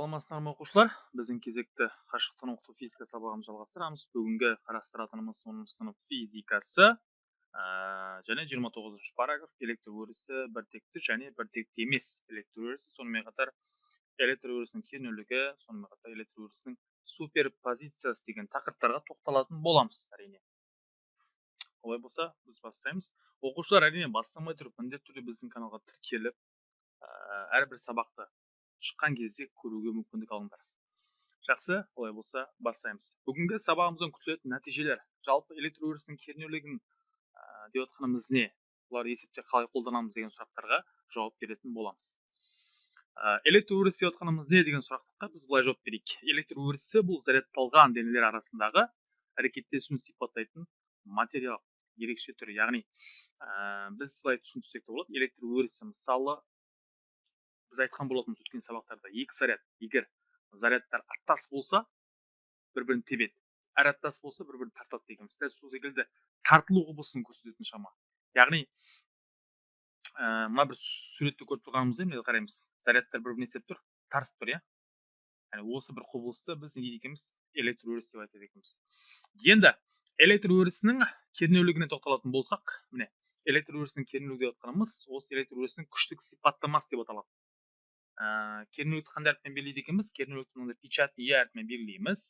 саламатсыздар ма оқушылар біздің кезекті қашықтан оқыту физика сабағымызды жалғастырамыз. Бүгінгі қарастыратынымыз оныншы сынып физикасы ә, және 29 тоғызыншы параграф электр өрісі біртекті және біртекті емес электр өрісі. Сонымен қатар электр өрісінің кернеулігі сонымен қатар электр өрісінің суперпозициясы деген тақырыптарға тоқталатын боламыз әрине. Олай болса біз бастаймыз. Оқушылар әрине бастамай тұрып міндетті түрде біздің каналға тіркеліп әрбір сабақты шыққан кезде көруге мүмкіндік алыңдар. Жақсы олай болса бастаймыз. Бүгінгі сабағымыздан күтілетін нәтижелер жалпы электр өрісінің кернеулігін ә, деп отқанымыз не? Олар есепте қалай қолданамыз деген сұрақтарға жауап беретін боламыз. Ә, электр өрісі деп отқанымыз не деген сұраққа біз былай жауап берейік. Электр өрісі бұл зарядталған денелер арасындағы әрекеттесуін сипаттайтын материал ерекше түрі яғни ә, біз былай түсінсек те болады электр өрісі мысалы біз айтқан болатынбыз өткен сабақтарда. Екі заряд. Егер зарядтар аттас болса бір бірін тебеді. Әр аттас болса бір бірін тартады дегенбіз. Дәл сол секілді тартылу құбылысын көрсететін шама. Яғни ә, мына бір суретті көріп тұрғанымыздай міне қараймыз. Зарядтар бір біріне істеп тұр тартып тұр иә? Яғни осы бір құбылысты біз не дейді екенбіз? Электр өрісі деп айтады екенбіз. Енді электр өрісінің кернеулігіне тоқталатын болсақ міне электр өрісінің кернеулігі деп жатқанымыз осы электр өрісінің күштік сипаттамасы деп аталады. Ә, кернеулікті қандай әріппен белгілейді екенбіз кернеулікті мынандай печатный е әрпімен белгілейміз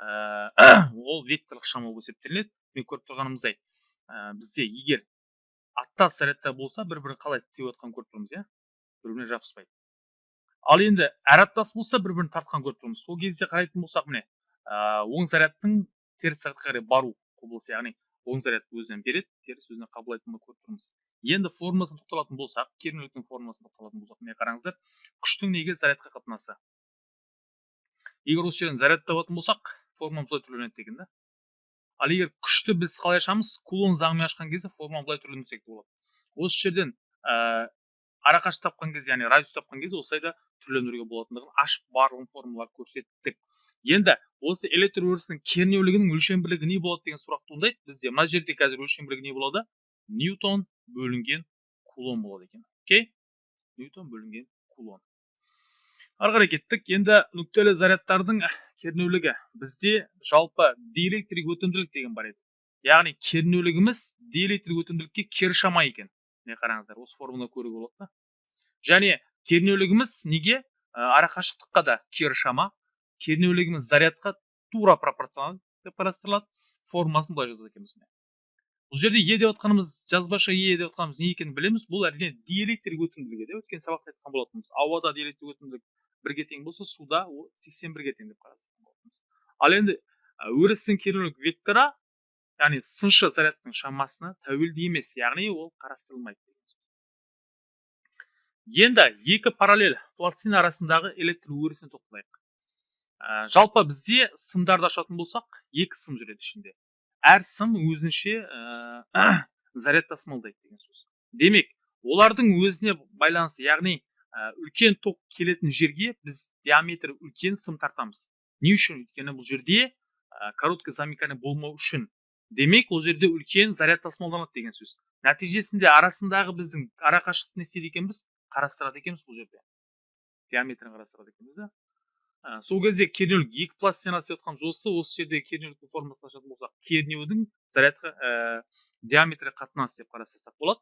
ә, ол векторлық шама болып есептелінеді мен көріп тұрғанымыздай ә, бізде егер аттас зарядта болса бір бірін қалай теуіп жатқанын көріп тұрмыз иә бір біріне жабыспайды ал енді әр аттас болса бір бірін тартқан көріп тұрмыз сол кезде қарайтын болсақ міне ә, оң зарядтың теріс зарядқа қарай бару құбылысы яғни оң заряд өзінен береді теріс өзіне қабылдайтынын көріп тұрмыз. Енді формуласын тоқталатын болсақ кернеуліктің формуласын тоқталатын болсақ міне қараңыздар күштің неге зарядқа қатынасы? Егер осы жерден заряд табатын болсақ формула былай түрленеді деген да. Ал егер күшті біз қалай ашамыз кулон заңымен ашқан кезде формула былай түрленсек болады. Осы жерден арақашық тапқан кезде яғни радиус тапқан кезде осылай да түрленуге болатындығын ашып барлығын формулалар көрсеттік. Енді осы электр өрісінің кернеулігінің өлшем бірлігі не болады деген сұрақ туындайды бізде мына жерде қазір өлшем бірлігі не болады? Ньютон бөлінген кулон болады екен. Окей? Ньютон бөлінген кулон. Ары қарай кеттік. Енді нүктелі зарядтардың кернеулігі. Бізде жалпы диэлектрик өтімділік деген бар еді. Яғни кернеулігіміз диэлектрик өтімділікке кері шама екен. Міне қараңыздар осы формуланы көруге болады да. Және кернеулігіміз неге? Арақашықтыққа да кері шама. Кернеулігіміз зарядқа тура пропорционал деп қарастырылады. Формуласын былай жазады екенбіз бұл жерде е деп отқанымыз жазбаша е деп отқанымыз не екенін білеміз. Бұл әрине диэлектрик өтімділігі деп өткен сабақта айтқан болатынбыз. Ауада диэлектрик өтімділік бірге тең болса суда ол сексен бірге тең деп қарастырған болатынбыз. Ал енді өрістің кернеулік векторы яғни сыншы зарядтың шамасына тәуелді емес яғни ол қарастырылмайды енді екі параллель пластина арасындағы электр өрісіне тоқталайық. Ә, жалпы бізде сымдарды ашатын болсақ екі сым жүреді ішінде. Әр сым өзінше ә, заряд тасымалдайды деген сөз. Демек олардың өзіне байланысты яғни ә, үлкен ток келетін жерге біз диаметрі үлкен сым тартамыз. Не үшін? Өйткені бұл жерде ә, короткий замыкание болмау үшін демек ол жерде үлкен заряд тасымалданады деген сөз. Нәтижесінде арасындағы біздің арақашықтықты не істейді екенбіз? Қарастырады екенбіз бұл жерде. Диаметрін қарастырады екенбіз да? Ә, сол кезде кернеулік екі пластина істеп жатқан осы осы жерде кернеуліктің формасын ашатын болсақ кернеудің зарядқа ә, диаметрі қатынасы деп қарастырсақ болады.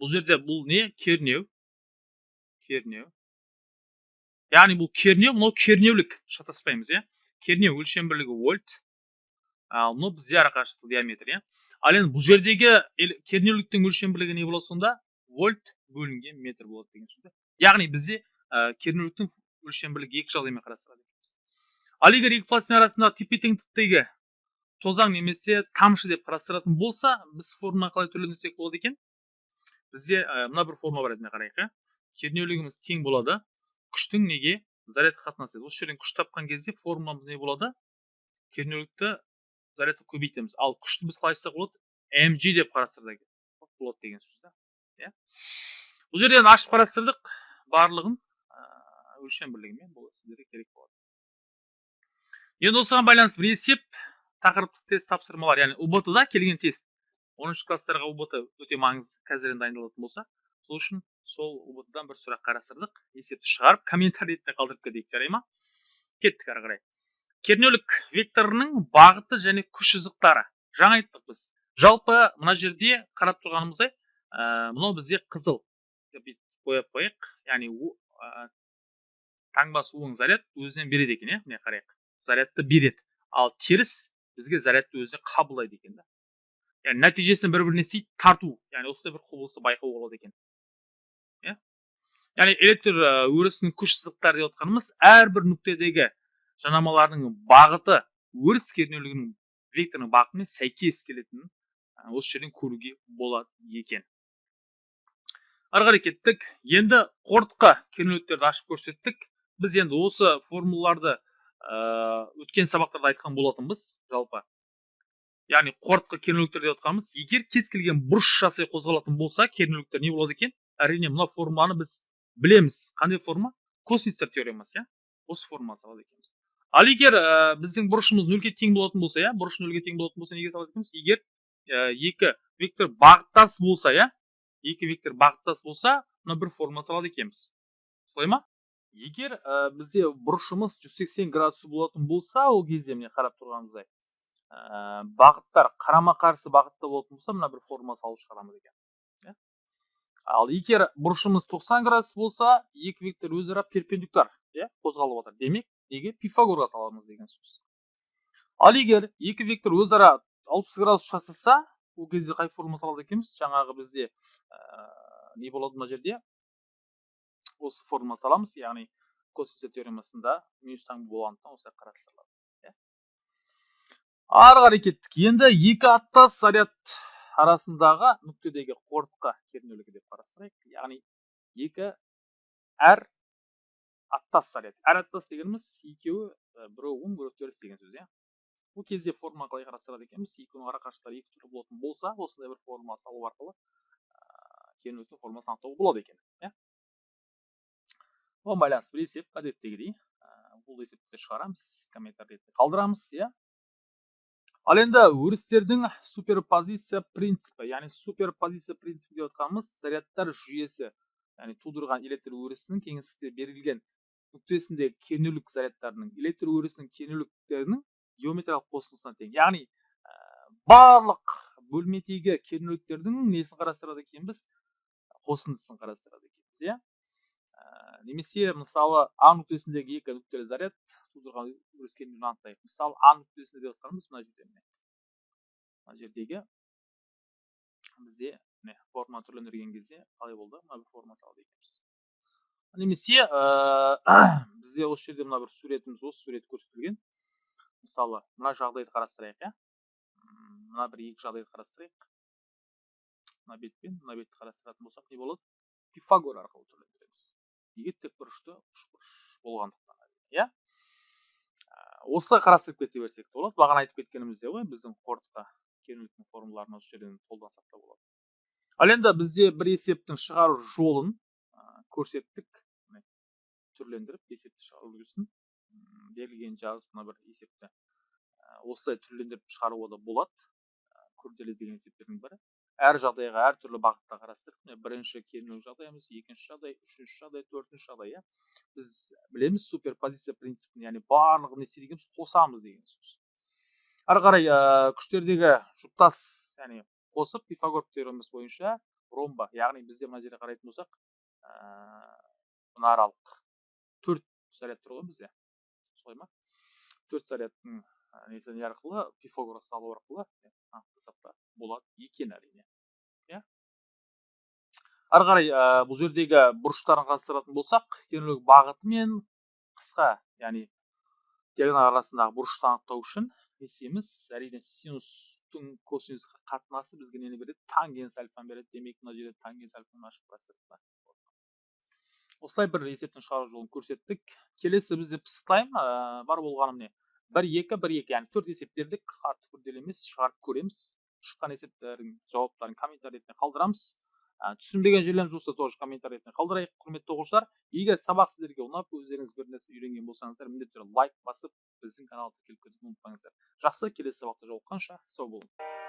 Бұл жерде бұл не? Кернеу. Кернеу. Яғни бұл кернеу мынау кернеулік шатаспаймыз иә? Кернеу өлшем бірлігі вольт. Ал мынау бізде арақашықтық диаметр иә. Ал енді бұл жердегі кернеуліктің өлшем бірлігі не болады сонда вольт бөлінген метр болады деген сөз яғни бізде ә, кернеуліктің өлшембірлік екі жағдаймен қарастырады ал егер екі пластина арасындағы тепе теңдіктегі тозаң немесе тамшы деп қарастыратын болса біз формуланы қалай түрленсек болады екен? Бізде ә, мына бір формула бар еді қарайық иә. Кернеулігіміз тең болады күштің неге? Зарядқа қатынасы осы жерден күш тапқан кезде формуламыз не болады? Кернеулікті зарядты көбейтеміз. Ал күшті біз қалай айтсақ болады? Mg деп қарастырдық болады деген сөз да. Иә. Бұл жерден ашып қарастырдық. Барлығын өлшем бірлігімен бұл сіздерге керек болады. Енді осыған байланысты бір есеп тақырыптық тест тапсырмалар яғни ұбт да келген тест. Оныншы класстарға ұбт өте маңызды қазірден дайындалатын болса сол үшін сол убт дан бір сұрақ қарастырдық. Есепті шығарып комментарий ретінде қалдырып кетейік жарай ма? Кеттік ары қарай. Кернеулік векторының бағыты және күш сызықтары жаңа айттық біз. Жалпы мына жерде қарап тұрғанымыздай ә, мынау бізде қызыл деп қойып қояйық. Яғни ә, таңбасы оң заряд өзінен береді екен иә? Міне қарайық. Зарядты береді. Ал теріс бізге зарядты өзіне қабылдайды екен да. Яғни нәтижесінде бір біріне істейді тарту. Яғни осындай бір құбылысты байқауға болады екен. Иә? Яғни электр өрісінің күш сызықтары деп отқанымыз әрбір нүктедегі жанамалардың бағыты өріс кернеулігінің векторының бағытымен сәйкес келетінін осы жерден көруге болады екен. Ары қарай кеттік. Енді қорытқы кернеуліктерді ашып көрсеттік. Біз енді осы формулаларды өткен сабақтарда айтқан болатынбыз жалпы. Яғни қорытқы кернеуліктер деп отқанымыз егер кез келген бұрыш жасай қозғалатын болса кернеуліктер не болады екен? Әрине мына формуланы біз білеміз. Қандай форма? Косинустар теоремасы иә? Осы форманы салады екенбіз. Ал егер ә, біздің бұрышымыз нөлге тең болатын болса иә бұрыш нөлге тең болатын болса неге салады екенбіз? Егер ә, екі вектор бағыттас болса иә екі вектор бағыттас болса мына бір форма салады екенбіз. Солай ма? Егер ә, бізде бұрышымыз 180 градус болатын болса ол кезде міне қарап тұрғанымыздай ә, бағыттар қарама қарсы бағытта болатын болса мына бір формула салып шығарамыз екен. Ал егер бұрышымыз 90 градус болса екі вектор өзара перпендикуляр иә қозғалып отыр. Демек неге? Пифагорға саламыз деген сөз. Ал егер екі вектор өзара 60 градус жасаса ол кезде қай формула салады екенбіз? Жаңағы бізде ә, не болады мына жерде? Осы формула саламыз яғни косинус теоремасында минус таңба болғандықтан осылай қарастырылады ары қарай кеттік. Енді екі аттас заряд арасындағы нүктедегі қорытқы кернеулігі деп қарастырайық. Яғни екі әр аттас заряд әр аттас дегеніміз екеуі біреуі оң біреуі теріс деген сөз иә. Бұл кезде форма қалай қарастырады екенбіз? Екеуінің ара қашықтықтары екі түрлі болатын болса осындай бір форма салу арқылы кернеуліктің формасын анықтауға болады екен иә. Оған байланысты бір есеп әдеттегідей бұл есепті шығарамыз комментарий ретінде қалдырамыз иә. Ал енді өрістердің суперпозиция принципі яғни суперпозиция принципі деп отқанымыз зарядтар жүйесі яғни тудырған электр өрісінің кеңістікте берілген нүктесіндегі кернеулік зарядтарының электр өрісінің кернеуліктерінің геометриялық қосылысына тең. Яғни ә, барлық бөлмедегі кернеуліктердің несін қарастырады екенбіз? Қосындысын қарастырады екенбіз иә? Немесе мысалы а нүктесіндегі екі нүктелі заряд тудырған өріс кернеуін анықтайық. Мысалы а нүктесінде деп жатқанымыз мына жерде міне. Мына жердегі бізде міне форма түрлендірген кезде қалай болды? Мына бір форма салады екенбіз. Немесе ә, бізде осы жерде мына бір суретіміз осы сурет көрсетілген. Мысалы мына жағдайды қарастырайық иә. Мына бір екі жағдайды қарастырайық. Мына бет пен мына бетті қарастыратын болсақ не болады? Пифагор арқылы неге тікбұрышты үшбұрыш болғандықтан иә? Осылай қарастырып кете берсек те болады. Бағана айтып кеткеніміздей ғой біздің қорытқа кернеуліктің формулаларын осы жерден қолдансақ та болады. Ал енді бізде бір есептің шығару жолын көрсеттік. Түрлендіріп есепті шығару үлгісін берілген жазып мына бір есепті осылай түрлендіріп шығаруға да болады. Күрделі деген есептердің бірі. Әр жағдайға әртүрлі бағытта қарастырдық міне бірінші кернеу жағдайымыз екінші жағдай үшінші жағдай төртінші жағдай иә біз білеміз суперпозиция принципін яғни барлығын не істейді екенбіз қосамыз деген сөз ары қарай ә, күштердегі жұптас яғни қосып пифагор теоремасы бойынша ромба яғни бізде мына жерде қарайтын болсақ ә, мына аралық төрт заряд тұр ғой бізде солай ма төрт зарядтың несі арқылы пифагор салу арқылы анықтасақ та болады екен әрине. Иә? Ары қарай ә, бұл жердегі бұрыштарын қарастыратын болсақ кернеулік бағыты мен қысқа яғни диагональ арасындағы бұрышты анықтау үшін не істейміз әрине синустың косинусқа қатынасы бізге нені береді? Тангенс альфаны береді. Демек мына жерде тангенс альфаны ашып қарастырдық осылай бір есептің шығару жолын көрсеттік. Келесі бізде пыстайм ә, бар болғаны міне бір екі бір екі яғни төрт есеп бердік артық күрделі емес шығарып көреміз шыққан есептердің жауаптарын комментарий ретінде қалдырамыз ә, түсінбеген жерлеріміз болса тоже комментарий ретінде қалдырайық құрметті оқушылар егер сабақ сіздерге ұнап өздеріңіз бір нәрсе үйренген болсаңыздар міндетті түрде лайк басып біздің каналды тіркеліп кетуді ұмытпаңыздар жақсы келесі сабақта жолыққанша сау болыңыздар